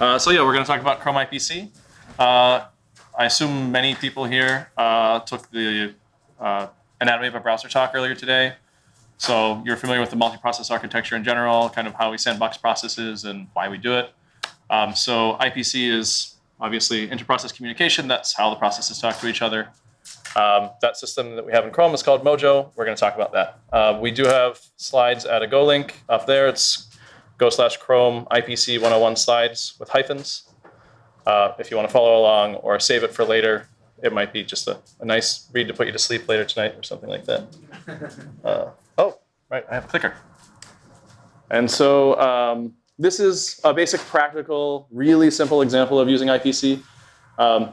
Uh, so yeah, we're going to talk about Chrome IPC. Uh, I assume many people here uh, took the uh, anatomy of a browser talk earlier today. So you're familiar with the multi-process architecture in general, kind of how we sandbox processes and why we do it. Um, so IPC is obviously inter-process communication. That's how the processes talk to each other. Um, that system that we have in Chrome is called Mojo. We're going to talk about that. Uh, we do have slides at a Go link up there. It's go slash Chrome IPC 101 slides with hyphens. Uh, if you want to follow along or save it for later, it might be just a, a nice read to put you to sleep later tonight or something like that. Uh, oh, right, I have a clicker. And so um, this is a basic practical, really simple example of using IPC. Um,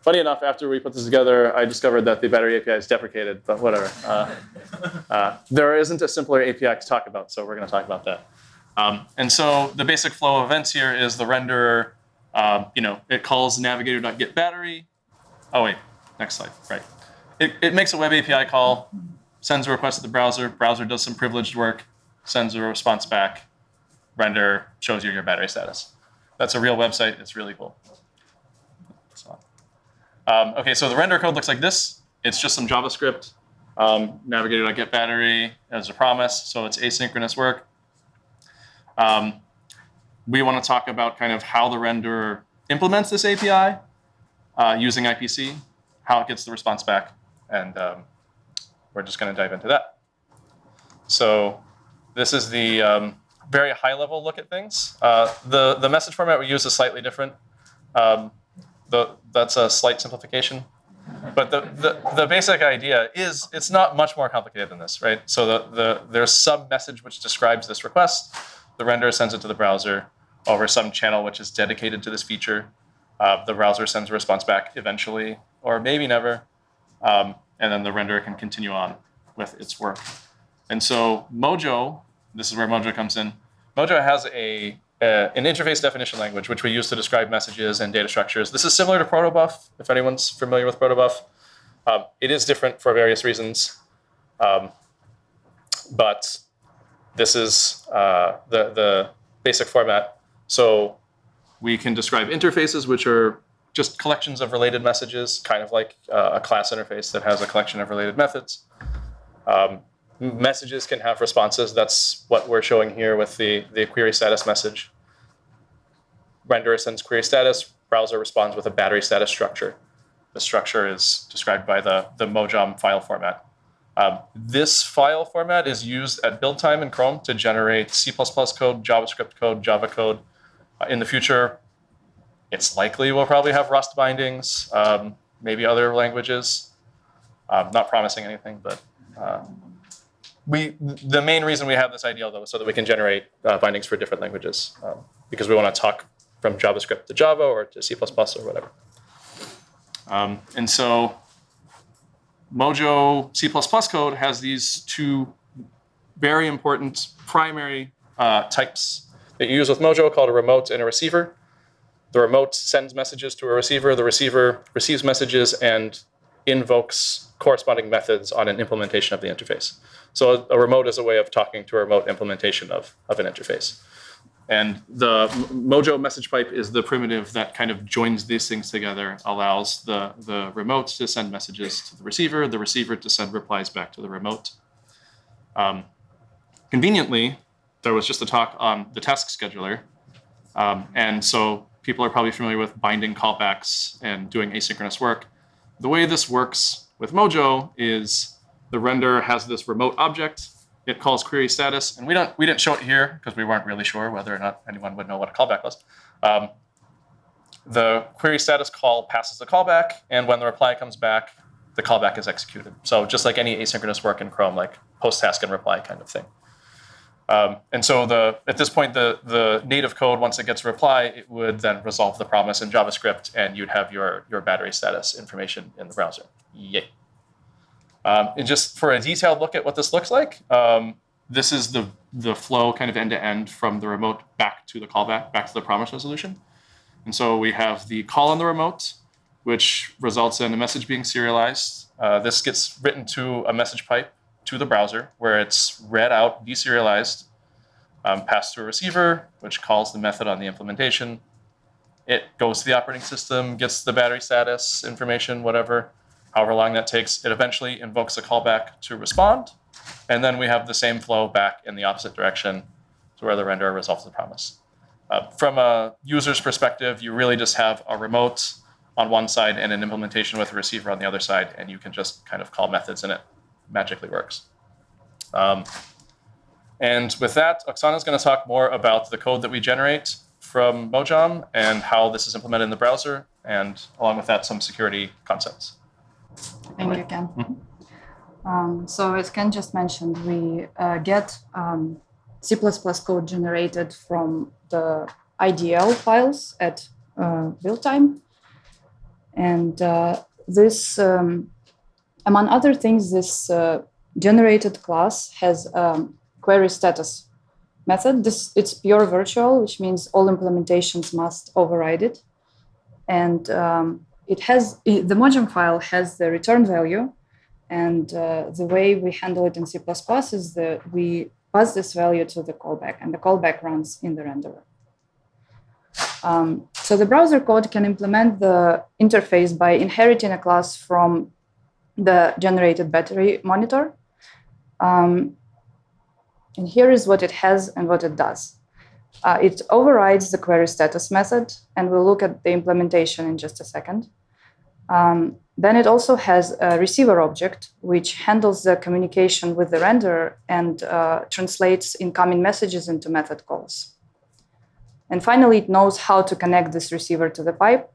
funny enough, after we put this together, I discovered that the battery API is deprecated, but whatever. Uh, uh, there isn't a simpler API to talk about, so we're going to talk about that. Um, and so the basic flow of events here is the renderer, um, you know, it calls navigator.getBattery. Oh, wait, next slide, right. It, it makes a web API call, sends a request to the browser, browser does some privileged work, sends a response back, render shows you your battery status. That's a real website, it's really cool. Um, okay, so the render code looks like this. It's just some JavaScript, um, navigator.getBattery as a promise, so it's asynchronous work. Um, we want to talk about kind of how the renderer implements this API uh, using IPC, how it gets the response back, and um, we're just going to dive into that. So this is the um, very high level look at things. Uh, the, the message format we use is slightly different. Um, the, that's a slight simplification. But the, the, the, basic idea is it's not much more complicated than this, right? So the, the, there's some message which describes this request. The renderer sends it to the browser over some channel which is dedicated to this feature. Uh, the browser sends a response back eventually, or maybe never. Um, and then the renderer can continue on with its work. And so Mojo, this is where Mojo comes in. Mojo has a, a, an interface definition language, which we use to describe messages and data structures. This is similar to protobuf, if anyone's familiar with protobuf. Um, it is different for various reasons. Um, but this is uh, the, the basic format. So we can describe interfaces, which are just collections of related messages, kind of like uh, a class interface that has a collection of related methods. Um, messages can have responses. That's what we're showing here with the, the query status message. Renderer sends query status, browser responds with a battery status structure. The structure is described by the, the Mojom file format. Um, this file format is used at build time in Chrome to generate C++ code, JavaScript code, Java code. Uh, in the future, it's likely we'll probably have Rust bindings, um, maybe other languages. Um, not promising anything, but uh, we the main reason we have this IDL though is so that we can generate uh, bindings for different languages um, because we want to talk from JavaScript to Java or to C++ or whatever. Um, and so Mojo C++ code has these two very important primary uh, types that you use with Mojo called a remote and a receiver. The remote sends messages to a receiver. The receiver receives messages and invokes corresponding methods on an implementation of the interface. So a, remote is a way of talking to a remote implementation of, of an interface. And the Mojo message pipe is the primitive that kind of joins these things together, allows the, the remote to send messages to the receiver, the receiver to send replies back to the remote. Um, conveniently, there was just a talk on the task scheduler. Um, and so people are probably familiar with binding callbacks and doing asynchronous work. The way this works with Mojo is the render has this remote object it calls query status, and we don't we didn't show it here because we weren't really sure whether or not anyone would know what a callback was. Um, the query status call passes the callback, and when the reply comes back, the callback is executed. So just like any asynchronous work in Chrome, like post task and reply kind of thing. Um, and so the at this point, the the native code, once it gets a reply, it would then resolve the promise in JavaScript, and you'd have your your battery status information in the browser. Yay. Um, and just for a detailed look at what this looks like, um, this is the, the flow kind of end to end from the remote back to the callback, back to the promise resolution. And so we have the call on the remote, which results in a message being serialized. Uh, this gets written to a message pipe to the browser where it's read out, deserialized, um, passed to a receiver, which calls the method on the implementation, It goes to the operating system, gets the battery status information, whatever, however long that takes. It eventually invokes a callback to respond. And then we have the same flow back in the opposite direction to where the renderer resolves the promise. Uh, from a user's perspective, you really just have a remote on one side and an implementation with a receiver on the other side, and you can just kind of call methods and it magically works. Um, and with that, Oksana is going to talk more about the code that we generate from Mojom and how this is implemented in the browser, and along with that, some security concepts. Thank you, Ken. Mm -hmm. um, so as Ken just mentioned, we uh, get um, C++ code generated from the IDL files at uh, build time. And uh, this, um, among other things, this uh, generated class has a query status method. This It's pure virtual, which means all implementations must override it. And um, it has the Mojom file has the return value. And uh, the way we handle it in C++ is that we pass this value to the callback, and the callback runs in the renderer. Um, so the browser code can implement the interface by inheriting a class from the generated battery monitor. Um, and here is what it has and what it does. Uh, it overrides the query status method, and we'll look at the implementation in just a second. Um, then it also has a receiver object, which handles the communication with the renderer and uh, translates incoming messages into method calls. And finally, it knows how to connect this receiver to the pipe.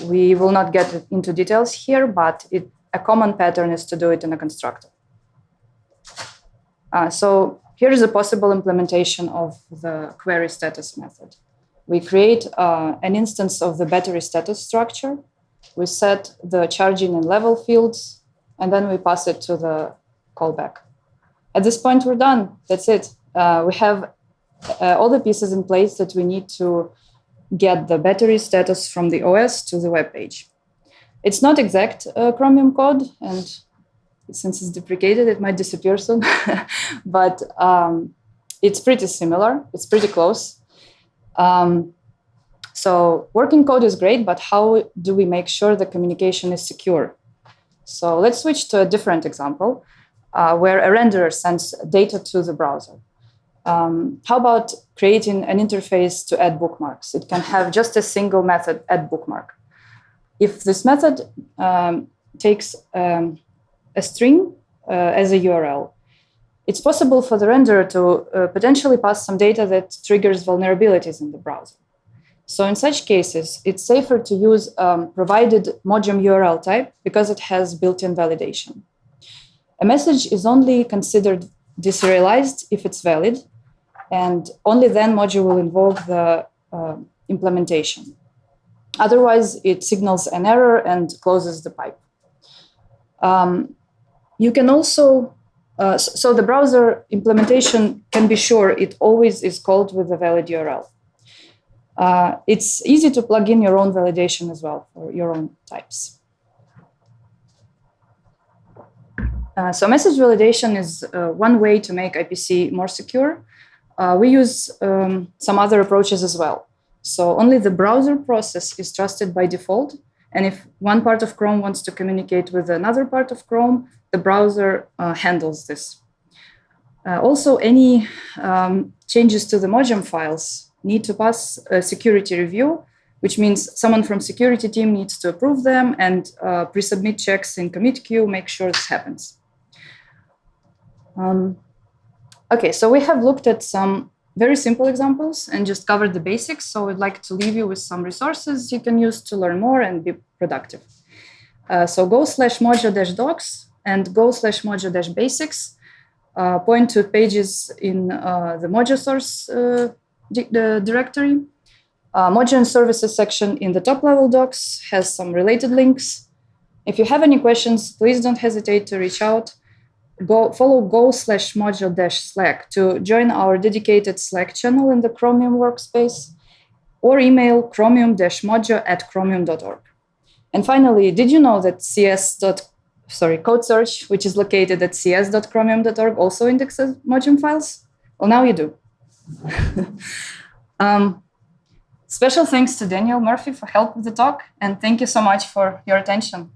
We will not get into details here, but it, a common pattern is to do it in a constructor. Uh, so here is a possible implementation of the query status method. We create uh, an instance of the battery status structure. We set the charging and level fields, and then we pass it to the callback. At this point, we're done. That's it. Uh, we have uh, all the pieces in place that we need to get the battery status from the OS to the web page. It's not exact uh, Chromium code, and since it's deprecated, it might disappear soon, but um, it's pretty similar. It's pretty close. Um, so working code is great, but how do we make sure the communication is secure? So let's switch to a different example uh, where a renderer sends data to the browser. Um, how about creating an interface to add bookmarks? It can have just a single method, add bookmark. If this method um, takes um, a string uh, as a URL, it's possible for the renderer to uh, potentially pass some data that triggers vulnerabilities in the browser. So in such cases, it's safer to use um, provided Mojom URL type because it has built-in validation. A message is only considered deserialized if it's valid, and only then module will invoke the uh, implementation. Otherwise, it signals an error and closes the pipe. Um, you can also, uh, so the browser implementation can be sure it always is called with a valid URL. Uh, it's easy to plug in your own validation as well for your own types. Uh, so message validation is uh, one way to make IPC more secure. Uh, we use um, some other approaches as well. So only the browser process is trusted by default. And if one part of Chrome wants to communicate with another part of Chrome, the browser uh, handles this. Uh, also, any um, changes to the Mojam files need to pass a security review, which means someone from security team needs to approve them and uh, pre-submit checks in commit queue, make sure this happens. Um, Okay, so we have looked at some very simple examples and just covered the basics. So I'd like to leave you with some resources you can use to learn more and be productive. Uh, so go slash mojo dash docs and go slash mojo dash basics uh, point to pages in uh, the Mojo source uh, the directory. Uh, and services section in the top level docs has some related links. If you have any questions, please don't hesitate to reach out go follow go slash module dash slack to join our dedicated slack channel in the chromium workspace or email chromium mojo at chromium.org and finally did you know that cs sorry code search which is located at cs.chromium.org also indexes Mojom files well now you do um, Special thanks to Daniel Murphy for help with the talk, and thank you so much for your attention.